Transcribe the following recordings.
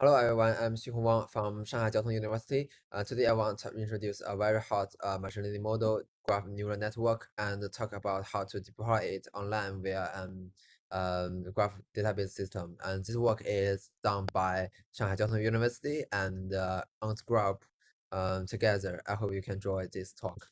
Hello everyone, I'm Xinhong Wang from Shanghai Jiao Tong University. Uh, today I want to introduce a very hot uh, machine learning model, graph neural network, and talk about how to deploy it online via an um, graph database system. And this work is done by Shanghai Jiao Tong University and uh, Graph um, together. I hope you can enjoy this talk.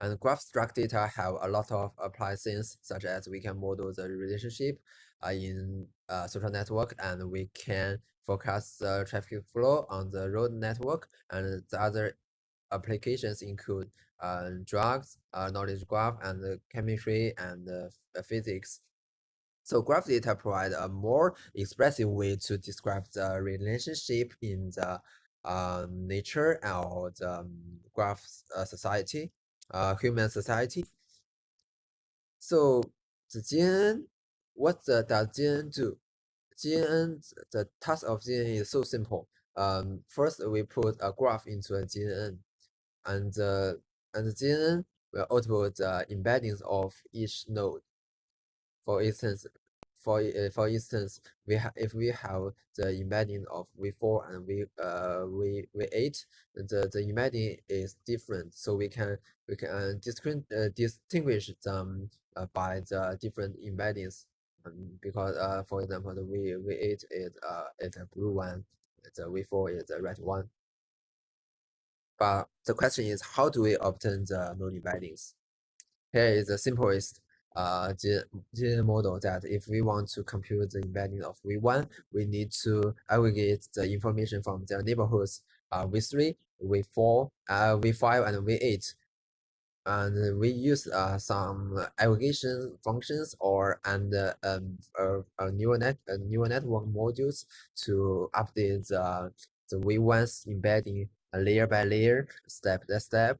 And graph struct data have a lot of applications, such as we can model the relationship uh, in uh, social network, and we can forecast the traffic flow on the road network. And the other applications include uh, drugs, uh, knowledge graph, and chemistry and uh, physics. So graph data provide a more expressive way to describe the relationship in the uh, nature or the um, graph uh, society uh, human society. So the GNN, what the, does GNN do? GNN, the task of GNN is so simple. Um, first we put a graph into a GNN, and uh, and the GNN will output the embeddings of each node. For instance, for uh, for instance, we have if we have the embedding of v4 and v uh v v8, the the embedding is different, so we can we can uh, uh, distinguish them uh, by the different embeddings. Um, because uh, for example, the v v8 is uh is a blue one, the v4 is a red one. But the question is, how do we obtain the node embeddings? Here is the simplest uh, the the model that if we want to compute the embedding of V1, we need to aggregate the information from the neighborhoods uh, V3, V4, uh, V5, and V8. And we use uh, some aggregation functions or and uh, um, uh, neural net uh, neural network modules to update the the V1's embedding layer by layer, step by step.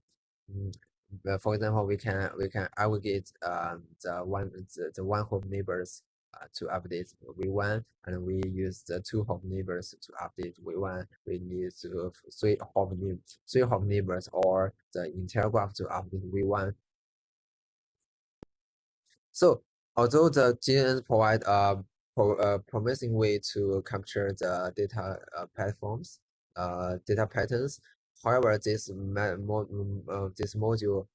Uh, for example, we can we can aggregate um, the one the, the one hop neighbors uh, to update v1, and we use the two hop neighbors to update v1. We need to three hop three hop neighbors or the entire graph to update v1. So although the GNN provide a, a promising way to capture the data uh, platforms, uh, data patterns, However, this mo uh, this module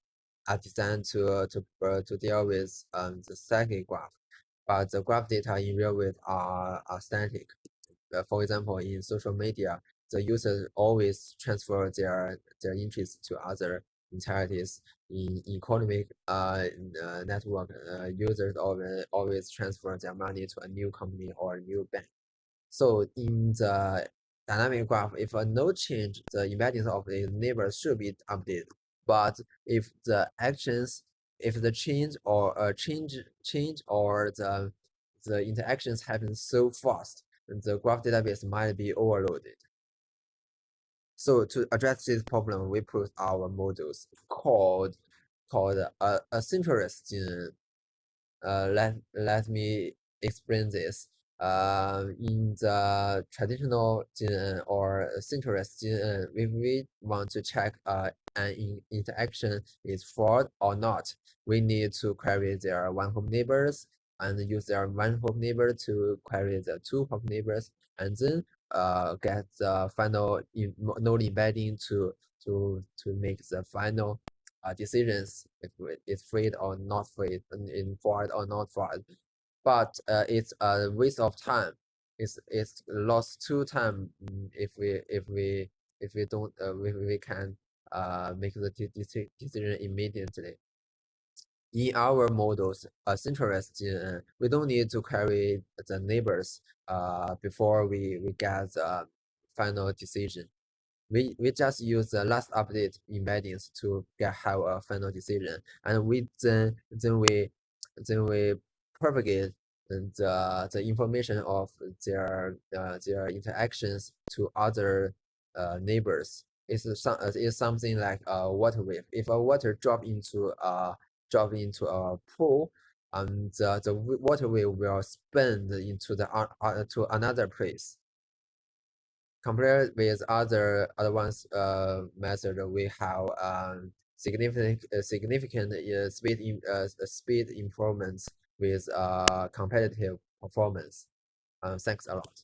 are designed to uh, to uh, to deal with um, the static graph, but the graph data in real world are, are static. Uh, for example, in social media, the users always transfer their their interests to other entities. In economic uh, uh network, uh, users always always transfer their money to a new company or a new bank. So in the dynamic graph, if a node change, the embeddings of the neighbor should be updated. But if the actions, if the change or a uh, change change or the the interactions happen so fast, the graph database might be overloaded. So to address this problem, we put our models called called uh, asynchronous GNN. Uh, let let me explain this uh, in the traditional GNN or synchronous GNN, if we want to check uh, an in interaction is fraud or not, we need to query their one hop neighbors and use their one hop neighbor to query the two hop neighbors and then uh, get the final in node embedding to to to make the final uh, decisions if it's free or not free, in fraud or not fraud but uh, it's a waste of time. It's it's lost two time mm, if we if we if we don't uh, if we can uh make the decision immediately. In our models, uh, synchronous GNN, we don't need to query the neighbors uh before we we get the final decision. We we just use the last update embeddings to get have a final decision, and we then then we then we propagate the the information of their uh, their interactions to other uh, neighbors. It's some it's something like a water wave. If a water drop into a drop into a pool, and the, the water wave will spin into the uh, to another place. Compared with other advanced uh, method, we have um, significant uh, significant uh, speed in, uh, speed improvements with uh, competitive performance. Uh, thanks a lot.